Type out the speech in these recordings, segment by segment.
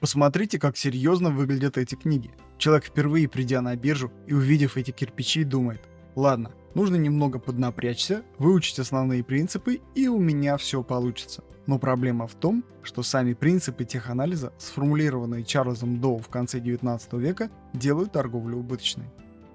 Посмотрите, как серьезно выглядят эти книги. Человек впервые придя на биржу и увидев эти кирпичи думает, ладно, нужно немного поднапрячься, выучить основные принципы и у меня все получится. Но проблема в том, что сами принципы теханализа, сформулированные Чарльзом Доу в конце 19 века, делают торговлю убыточной.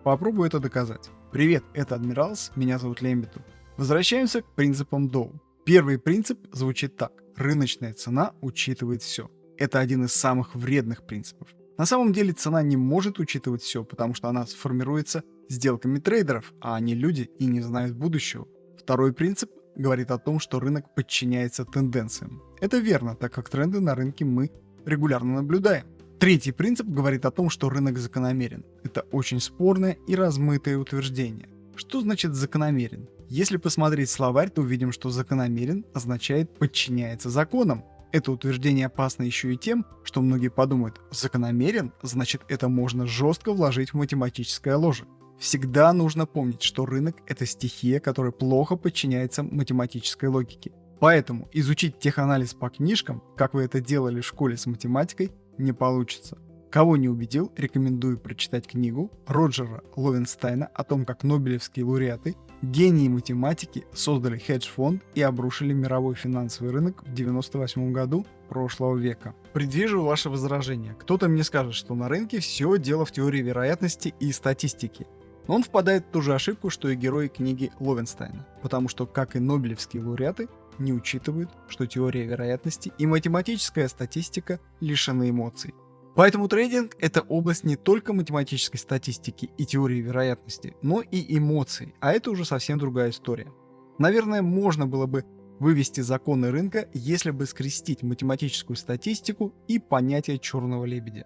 Попробую это доказать. Привет, это Адмиралс, меня зовут Лембиту. Возвращаемся к принципам Доу. Первый принцип звучит так. Рыночная цена учитывает все. Это один из самых вредных принципов. На самом деле цена не может учитывать все, потому что она сформируется сделками трейдеров, а они люди и не знают будущего. Второй принцип говорит о том, что рынок подчиняется тенденциям. Это верно, так как тренды на рынке мы регулярно наблюдаем. Третий принцип говорит о том, что рынок закономерен. Это очень спорное и размытое утверждение. Что значит закономерен? Если посмотреть словарь, то увидим, что закономерен означает подчиняется законам. Это утверждение опасно еще и тем, что многие подумают, закономерен, значит это можно жестко вложить в математическое ложе. Всегда нужно помнить, что рынок — это стихия, которая плохо подчиняется математической логике. Поэтому изучить теханализ по книжкам, как вы это делали в школе с математикой, не получится. Кого не убедил, рекомендую прочитать книгу Роджера Ловенстайна о том, как нобелевские лауреаты, гении математики, создали хедж-фонд и обрушили мировой финансовый рынок в 98 году прошлого века. Предвижу ваше возражение. Кто-то мне скажет, что на рынке все дело в теории вероятности и статистике. Но он впадает в ту же ошибку, что и герои книги Ловенстайна, потому что, как и нобелевские лауреаты, не учитывают, что теория вероятности и математическая статистика лишены эмоций. Поэтому трейдинг — это область не только математической статистики и теории вероятности, но и эмоций, а это уже совсем другая история. Наверное, можно было бы вывести законы рынка, если бы скрестить математическую статистику и понятие черного лебедя.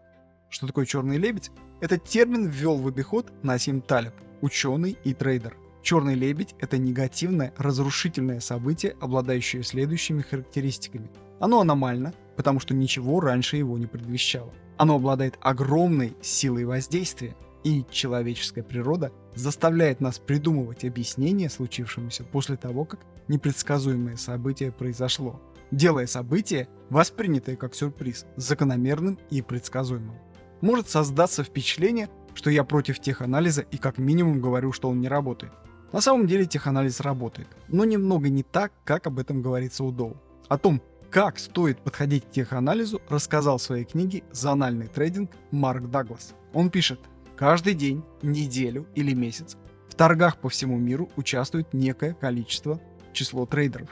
Что такое черный лебедь? Этот термин ввел в обиход Насим Талиб, ученый и трейдер. Черный лебедь — это негативное, разрушительное событие, обладающее следующими характеристиками. Оно аномально, потому что ничего раньше его не предвещало. Оно обладает огромной силой воздействия, и человеческая природа заставляет нас придумывать объяснение случившемуся после того, как непредсказуемое событие произошло, делая событие, воспринятое как сюрприз, закономерным и предсказуемым. Может создаться впечатление, что я против теханализа и как минимум говорю, что он не работает. На самом деле теханализ работает, но немного не так, как об этом говорится у Доу. О том, как стоит подходить к теханализу, рассказал в своей книге «Зональный трейдинг» Марк Даглас. Он пишет, каждый день, неделю или месяц в торгах по всему миру участвует некое количество число трейдеров.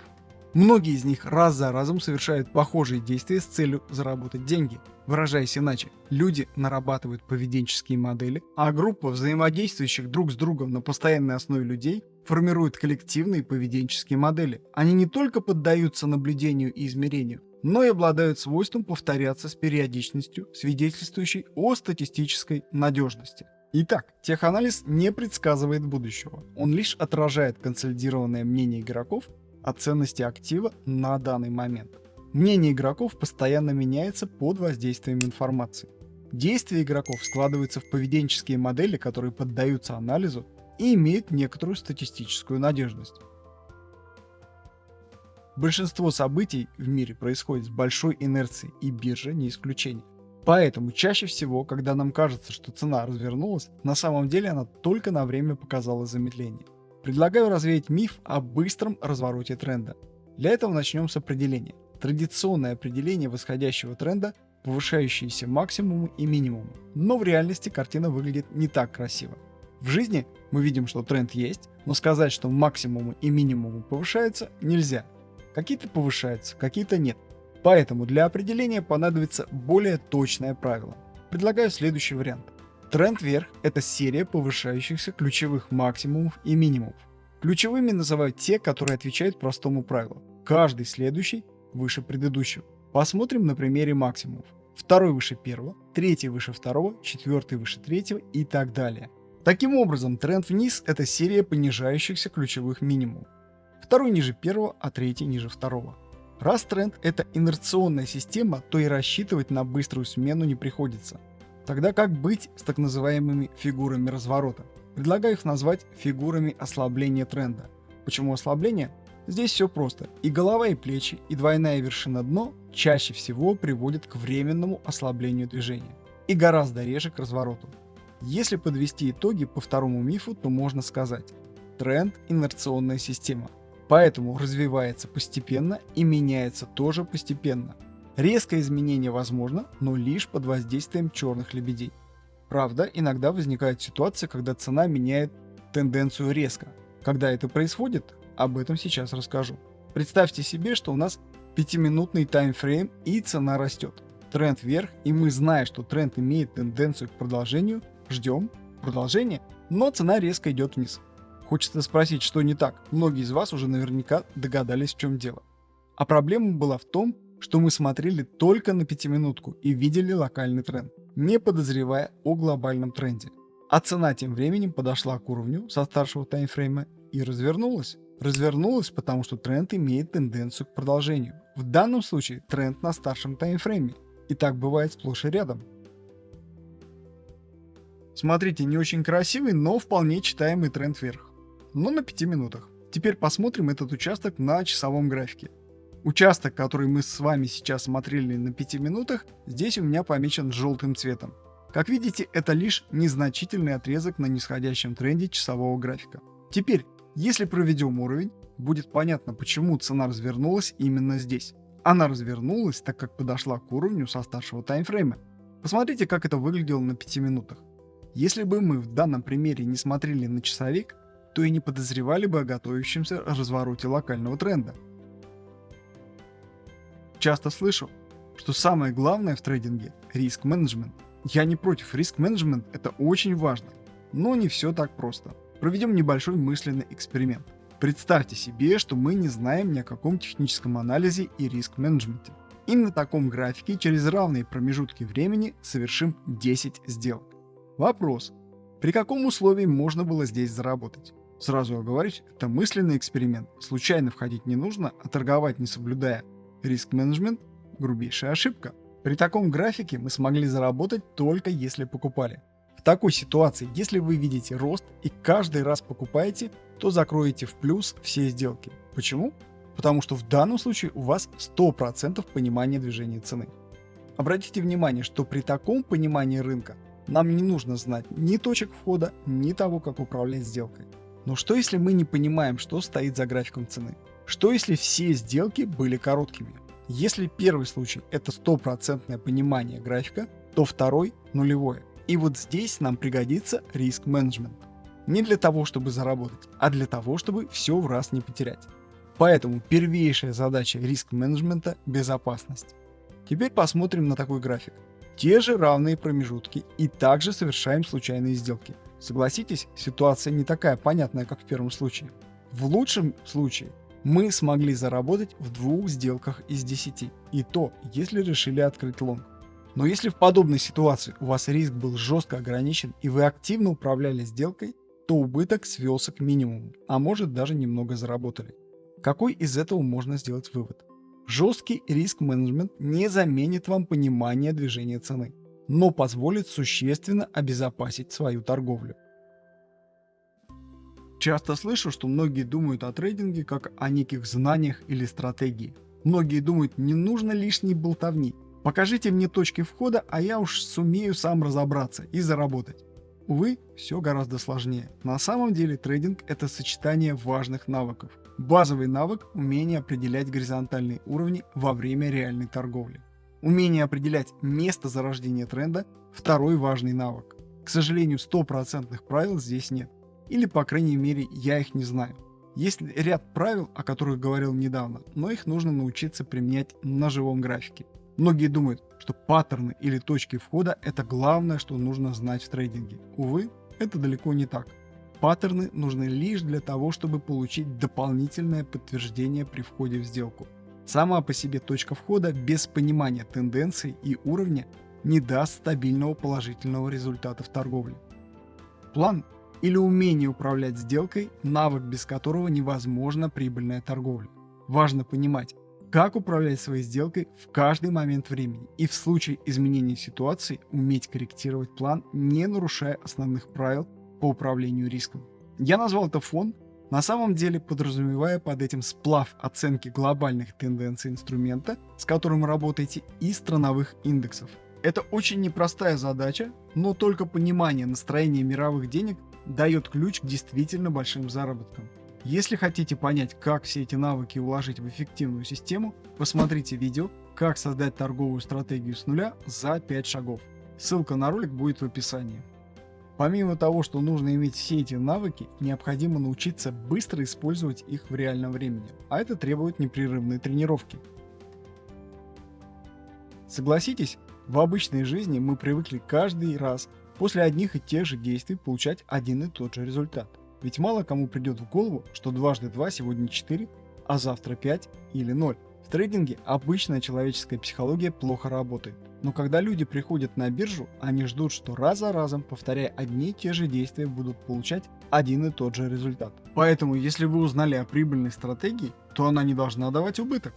Многие из них раз за разом совершают похожие действия с целью заработать деньги. Выражаясь иначе, люди нарабатывают поведенческие модели, а группа взаимодействующих друг с другом на постоянной основе людей формируют коллективные поведенческие модели. Они не только поддаются наблюдению и измерению, но и обладают свойством повторяться с периодичностью, свидетельствующей о статистической надежности. Итак, теханализ не предсказывает будущего. Он лишь отражает консолидированное мнение игроков о ценности актива на данный момент. Мнение игроков постоянно меняется под воздействием информации. Действия игроков складываются в поведенческие модели, которые поддаются анализу и имеют некоторую статистическую надежность. Большинство событий в мире происходит с большой инерцией, и биржа не исключение. Поэтому чаще всего, когда нам кажется, что цена развернулась, на самом деле она только на время показала замедление. Предлагаю развеять миф о быстром развороте тренда. Для этого начнем с определения. Традиционное определение восходящего тренда – повышающиеся максимумы и минимумы. Но в реальности картина выглядит не так красиво. В жизни мы видим, что тренд есть, но сказать, что максимумы и минимумы повышаются, нельзя. Какие-то повышаются, какие-то нет. Поэтому для определения понадобится более точное правило. Предлагаю следующий вариант. Тренд вверх – это серия повышающихся ключевых максимумов и минимумов. Ключевыми называют те, которые отвечают простому правилу. Каждый следующий выше предыдущего. Посмотрим на примере максимумов. Второй выше первого, третий выше второго, четвертый выше третьего и так далее. Таким образом, тренд вниз – это серия понижающихся ключевых минимумов. Второй ниже первого, а третий ниже второго. Раз тренд – это инерционная система, то и рассчитывать на быструю смену не приходится. Тогда как быть с так называемыми фигурами разворота? Предлагаю их назвать фигурами ослабления тренда. Почему ослабление? Здесь все просто. И голова, и плечи, и двойная вершина дно чаще всего приводят к временному ослаблению движения. И гораздо реже к развороту. Если подвести итоги по второму мифу, то можно сказать, тренд – инерционная система. Поэтому развивается постепенно и меняется тоже постепенно. Резкое изменение возможно, но лишь под воздействием черных лебедей. Правда, иногда возникает ситуация, когда цена меняет тенденцию резко. Когда это происходит, об этом сейчас расскажу. Представьте себе, что у нас 5-минутный таймфрейм и цена растет. Тренд вверх, и мы, зная, что тренд имеет тенденцию к продолжению, ждем продолжения, но цена резко идет вниз. Хочется спросить, что не так. Многие из вас уже наверняка догадались, в чем дело. А проблема была в том, что мы смотрели только на пятиминутку и видели локальный тренд, не подозревая о глобальном тренде. А цена тем временем подошла к уровню со старшего таймфрейма и развернулась. Развернулась, потому что тренд имеет тенденцию к продолжению. В данном случае тренд на старшем таймфрейме. И так бывает сплошь и рядом. Смотрите, не очень красивый, но вполне читаемый тренд вверх но на 5 минутах. Теперь посмотрим этот участок на часовом графике. Участок, который мы с вами сейчас смотрели на 5 минутах, здесь у меня помечен желтым цветом. Как видите, это лишь незначительный отрезок на нисходящем тренде часового графика. Теперь, если проведем уровень, будет понятно, почему цена развернулась именно здесь. Она развернулась, так как подошла к уровню со старшего таймфрейма. Посмотрите, как это выглядело на 5 минутах. Если бы мы в данном примере не смотрели на часовик, то и не подозревали бы о готовящемся развороте локального тренда. Часто слышу, что самое главное в трейдинге – риск-менеджмент. Я не против, риск-менеджмент – это очень важно, но не все так просто. Проведем небольшой мысленный эксперимент. Представьте себе, что мы не знаем ни о каком техническом анализе и риск-менеджменте. И на таком графике через равные промежутки времени совершим 10 сделок. Вопрос. При каком условии можно было здесь заработать? Сразу оговорюсь, это мысленный эксперимент. Случайно входить не нужно, а торговать не соблюдая риск-менеджмент – грубейшая ошибка. При таком графике мы смогли заработать только если покупали. В такой ситуации, если вы видите рост и каждый раз покупаете, то закроете в плюс все сделки. Почему? Потому что в данном случае у вас 100% понимания движения цены. Обратите внимание, что при таком понимании рынка нам не нужно знать ни точек входа, ни того, как управлять сделкой. Но что если мы не понимаем, что стоит за графиком цены? Что если все сделки были короткими? Если первый случай это стопроцентное понимание графика, то второй нулевое. И вот здесь нам пригодится риск-менеджмент. Не для того, чтобы заработать, а для того, чтобы все в раз не потерять. Поэтому первейшая задача риск-менеджмента – безопасность. Теперь посмотрим на такой график. Те же равные промежутки и также совершаем случайные сделки. Согласитесь, ситуация не такая понятная, как в первом случае. В лучшем случае мы смогли заработать в двух сделках из 10, и то, если решили открыть лонг. Но если в подобной ситуации у вас риск был жестко ограничен и вы активно управляли сделкой, то убыток свелся к минимуму, а может даже немного заработали. Какой из этого можно сделать вывод? Жесткий риск-менеджмент не заменит вам понимание движения цены но позволит существенно обезопасить свою торговлю. Часто слышу, что многие думают о трейдинге как о неких знаниях или стратегии. Многие думают, не нужно лишней болтовни. Покажите мне точки входа, а я уж сумею сам разобраться и заработать. Увы, все гораздо сложнее. На самом деле трейдинг это сочетание важных навыков. Базовый навык – умение определять горизонтальные уровни во время реальной торговли. Умение определять место зарождения тренда – второй важный навык. К сожалению, стопроцентных правил здесь нет. Или, по крайней мере, я их не знаю. Есть ряд правил, о которых говорил недавно, но их нужно научиться применять на живом графике. Многие думают, что паттерны или точки входа – это главное, что нужно знать в трейдинге. Увы, это далеко не так. Паттерны нужны лишь для того, чтобы получить дополнительное подтверждение при входе в сделку. Сама по себе точка входа без понимания тенденций и уровня не даст стабильного положительного результата в торговле. План или умение управлять сделкой – навык, без которого невозможна прибыльная торговля. Важно понимать, как управлять своей сделкой в каждый момент времени и в случае изменения ситуации уметь корректировать план, не нарушая основных правил по управлению риском. Я назвал это фон, на самом деле подразумевая под этим сплав оценки глобальных тенденций инструмента, с которым работаете, и страновых индексов. Это очень непростая задача, но только понимание настроения мировых денег дает ключ к действительно большим заработкам. Если хотите понять, как все эти навыки уложить в эффективную систему, посмотрите видео «Как создать торговую стратегию с нуля за 5 шагов». Ссылка на ролик будет в описании. Помимо того, что нужно иметь все эти навыки, необходимо научиться быстро использовать их в реальном времени, а это требует непрерывной тренировки. Согласитесь, в обычной жизни мы привыкли каждый раз после одних и тех же действий получать один и тот же результат. Ведь мало кому придет в голову, что дважды два сегодня 4, а завтра 5 или 0. В трейдинге обычная человеческая психология плохо работает. Но когда люди приходят на биржу, они ждут, что раз за разом, повторяя одни и те же действия, будут получать один и тот же результат. Поэтому, если вы узнали о прибыльной стратегии, то она не должна давать убыток.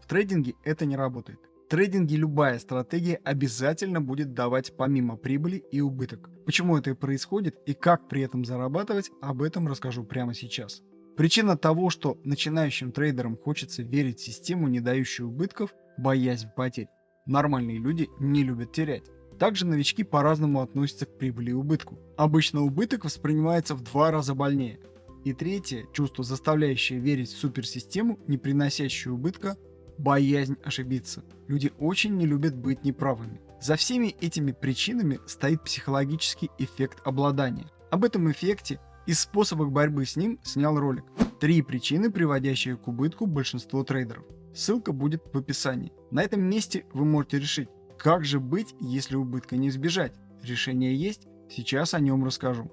В трейдинге это не работает. Трейдинге любая стратегия обязательно будет давать помимо прибыли и убыток. Почему это происходит и как при этом зарабатывать, об этом расскажу прямо сейчас. Причина того, что начинающим трейдерам хочется верить в систему, не дающую убытков, боязнь потерь. Нормальные люди не любят терять. Также новички по-разному относятся к прибыли и убытку. Обычно убыток воспринимается в два раза больнее. И третье, чувство, заставляющее верить в суперсистему, не приносящую убытка, боязнь ошибиться. Люди очень не любят быть неправыми. За всеми этими причинами стоит психологический эффект обладания. Об этом эффекте и способах борьбы с ним снял ролик. Три причины, приводящие к убытку большинство трейдеров. Ссылка будет в описании. На этом месте вы можете решить, как же быть, если убытка не избежать. Решение есть, сейчас о нем расскажу.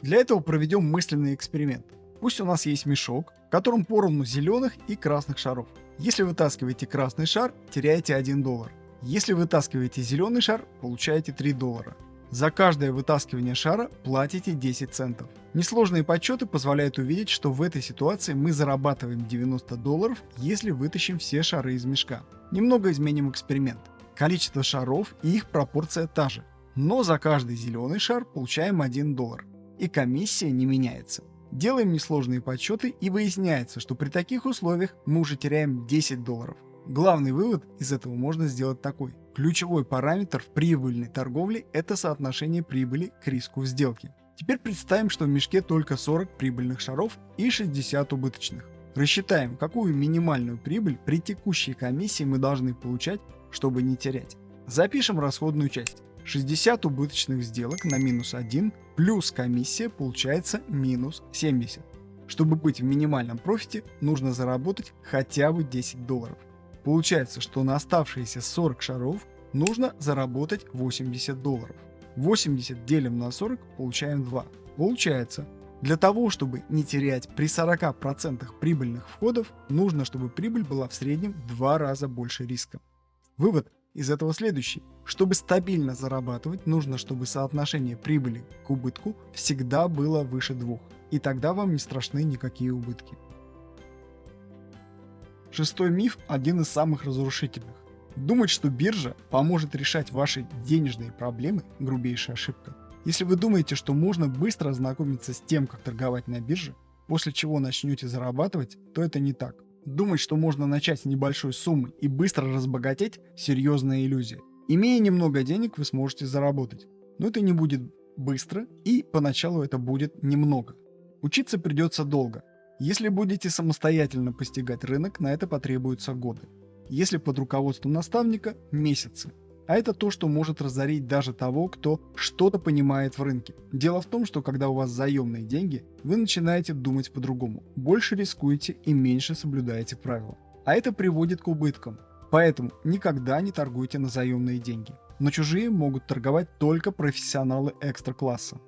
Для этого проведем мысленный эксперимент. Пусть у нас есть мешок, в котором поровну зеленых и красных шаров. Если вытаскиваете красный шар, теряете 1 доллар. Если вытаскиваете зеленый шар, получаете 3 доллара. За каждое вытаскивание шара платите 10 центов. Несложные подсчеты позволяют увидеть, что в этой ситуации мы зарабатываем 90 долларов, если вытащим все шары из мешка. Немного изменим эксперимент. Количество шаров и их пропорция та же. Но за каждый зеленый шар получаем 1 доллар. И комиссия не меняется. Делаем несложные подсчеты и выясняется, что при таких условиях мы уже теряем 10 долларов. Главный вывод из этого можно сделать такой. Ключевой параметр в прибыльной торговле – это соотношение прибыли к риску в сделке. Теперь представим, что в мешке только 40 прибыльных шаров и 60 убыточных. Рассчитаем, какую минимальную прибыль при текущей комиссии мы должны получать, чтобы не терять. Запишем расходную часть. 60 убыточных сделок на минус 1 плюс комиссия получается минус 70. Чтобы быть в минимальном профите, нужно заработать хотя бы 10 долларов. Получается, что на оставшиеся 40 шаров нужно заработать 80 долларов. 80 делим на 40, получаем 2. Получается, для того, чтобы не терять при 40% прибыльных входов, нужно, чтобы прибыль была в среднем в 2 раза больше риска. Вывод из этого следующий. Чтобы стабильно зарабатывать, нужно, чтобы соотношение прибыли к убытку всегда было выше 2. И тогда вам не страшны никакие убытки. Шестой миф – один из самых разрушительных. Думать, что биржа поможет решать ваши денежные проблемы – грубейшая ошибка. Если вы думаете, что можно быстро ознакомиться с тем, как торговать на бирже, после чего начнете зарабатывать, то это не так. Думать, что можно начать с небольшой суммы и быстро разбогатеть – серьезная иллюзия. Имея немного денег, вы сможете заработать. Но это не будет быстро и поначалу это будет немного. Учиться придется долго, если будете самостоятельно постигать рынок, на это потребуются годы. Если под руководством наставника – месяцы. А это то, что может разорить даже того, кто что-то понимает в рынке. Дело в том, что когда у вас заемные деньги, вы начинаете думать по-другому. Больше рискуете и меньше соблюдаете правила. А это приводит к убыткам. Поэтому никогда не торгуйте на заемные деньги. Но чужие могут торговать только профессионалы экстра-класса.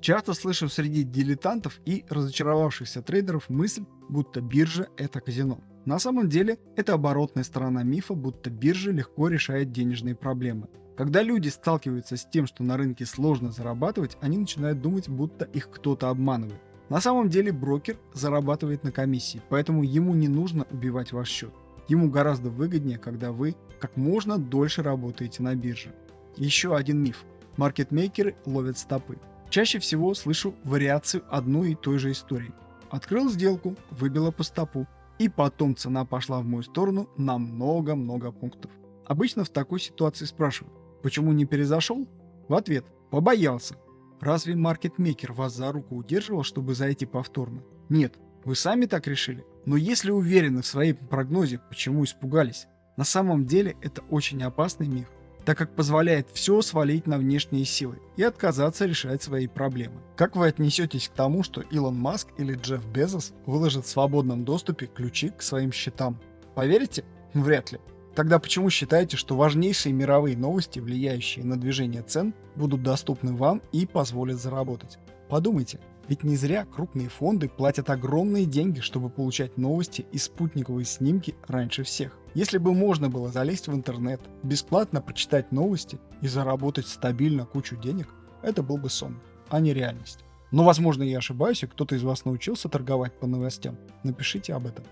Часто слышу среди дилетантов и разочаровавшихся трейдеров мысль, будто биржа – это казино. На самом деле, это оборотная сторона мифа, будто биржа легко решает денежные проблемы. Когда люди сталкиваются с тем, что на рынке сложно зарабатывать, они начинают думать, будто их кто-то обманывает. На самом деле брокер зарабатывает на комиссии, поэтому ему не нужно убивать ваш счет. Ему гораздо выгоднее, когда вы как можно дольше работаете на бирже. Еще один миф. Маркетмейкеры ловят стопы. Чаще всего слышу вариацию одной и той же истории. Открыл сделку, выбило по стопу, и потом цена пошла в мою сторону на много-много пунктов. Обычно в такой ситуации спрашиваю, почему не перезашел? В ответ, побоялся. Разве маркетмейкер вас за руку удерживал, чтобы зайти повторно? Нет, вы сами так решили? Но если уверены в своем прогнозе, почему испугались? На самом деле это очень опасный миф, так как позволяет все свалить на внешние силы и отказаться решать свои проблемы. Как вы отнесетесь к тому, что Илон Маск или Джефф Безос выложат в свободном доступе ключи к своим счетам? Поверите? Вряд ли. Тогда почему считаете, что важнейшие мировые новости, влияющие на движение цен, будут доступны вам и позволят заработать? Подумайте, ведь не зря крупные фонды платят огромные деньги, чтобы получать новости и спутниковые снимки раньше всех. Если бы можно было залезть в интернет, бесплатно прочитать новости и заработать стабильно кучу денег, это был бы сон, а не реальность. Но возможно я ошибаюсь и кто-то из вас научился торговать по новостям. Напишите об этом.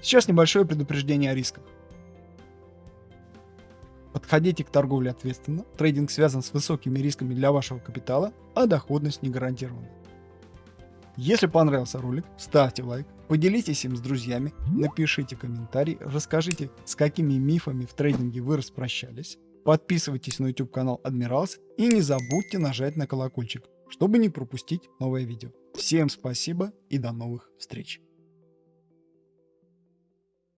Сейчас небольшое предупреждение о рисках. Подходите к торговле ответственно, трейдинг связан с высокими рисками для вашего капитала, а доходность не гарантирована. Если понравился ролик, ставьте лайк, поделитесь им с друзьями, напишите комментарий, расскажите, с какими мифами в трейдинге вы распрощались, подписывайтесь на YouTube канал Адмиралс и не забудьте нажать на колокольчик, чтобы не пропустить новое видео. Всем спасибо и до новых встреч!